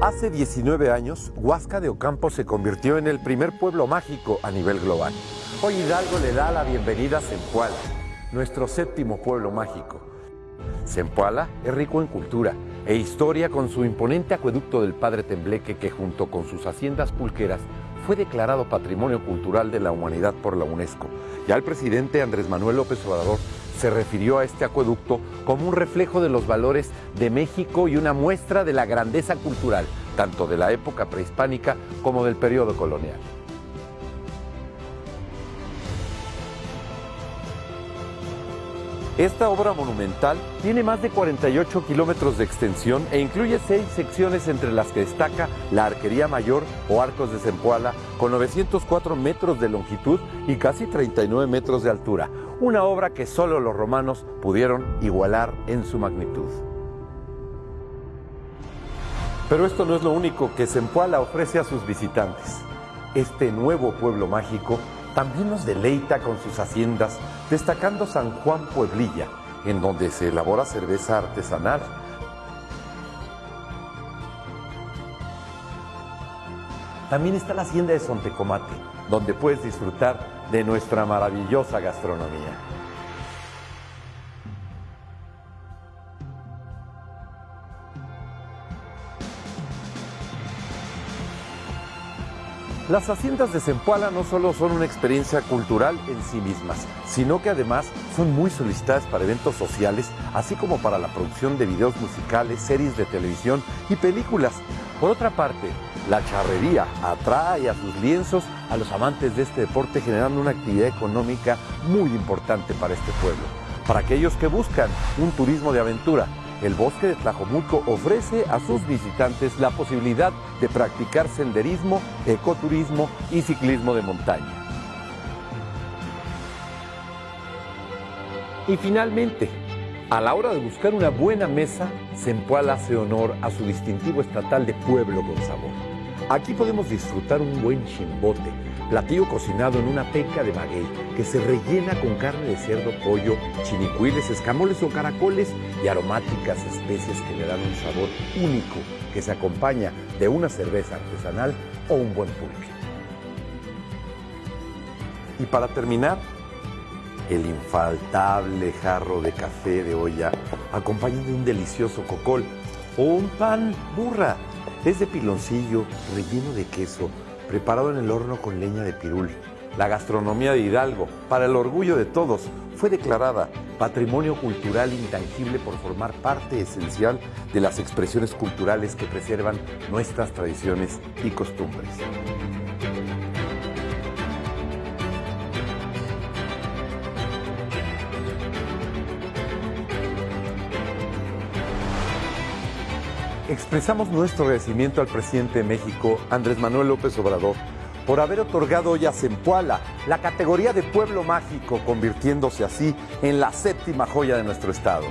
Hace 19 años, Huasca de Ocampo se convirtió en el primer pueblo mágico a nivel global. Hoy Hidalgo le da la bienvenida a Zempoala, nuestro séptimo pueblo mágico. Zempoala es rico en cultura e historia con su imponente acueducto del Padre Tembleque que junto con sus haciendas pulqueras fue declarado Patrimonio Cultural de la Humanidad por la UNESCO. Ya el presidente Andrés Manuel López Obrador se refirió a este acueducto como un reflejo de los valores de México y una muestra de la grandeza cultural, tanto de la época prehispánica como del periodo colonial. Esta obra monumental tiene más de 48 kilómetros de extensión e incluye seis secciones entre las que destaca la Arquería Mayor o Arcos de Zempoala con 904 metros de longitud y casi 39 metros de altura, una obra que solo los romanos pudieron igualar en su magnitud. Pero esto no es lo único que Zempoala ofrece a sus visitantes. Este nuevo pueblo mágico también nos deleita con sus haciendas, destacando San Juan Pueblilla, en donde se elabora cerveza artesanal. También está la hacienda de Sontecomate, donde puedes disfrutar de nuestra maravillosa gastronomía. Las haciendas de Zempoala no solo son una experiencia cultural en sí mismas, sino que además son muy solicitadas para eventos sociales, así como para la producción de videos musicales, series de televisión y películas. Por otra parte, la charrería atrae a sus lienzos a los amantes de este deporte, generando una actividad económica muy importante para este pueblo. Para aquellos que buscan un turismo de aventura, el bosque de Tlajomulco ofrece a sus visitantes la posibilidad de practicar senderismo, ecoturismo y ciclismo de montaña. Y finalmente, a la hora de buscar una buena mesa, Zempoala hace honor a su distintivo estatal de pueblo con sabor. Aquí podemos disfrutar un buen chimbote, platillo cocinado en una peca de maguey que se rellena con carne de cerdo, pollo, chinicuiles, escamoles o caracoles y aromáticas especies que le dan un sabor único que se acompaña de una cerveza artesanal o un buen pulque. Y para terminar, el infaltable jarro de café de olla acompañado de un delicioso cocol o un pan burra. Es de piloncillo, relleno de queso, preparado en el horno con leña de pirul. La gastronomía de Hidalgo, para el orgullo de todos, fue declarada Patrimonio Cultural Intangible por formar parte esencial de las expresiones culturales que preservan nuestras tradiciones y costumbres. Expresamos nuestro agradecimiento al presidente de México, Andrés Manuel López Obrador, por haber otorgado hoy a Zempoala la categoría de pueblo mágico, convirtiéndose así en la séptima joya de nuestro estado.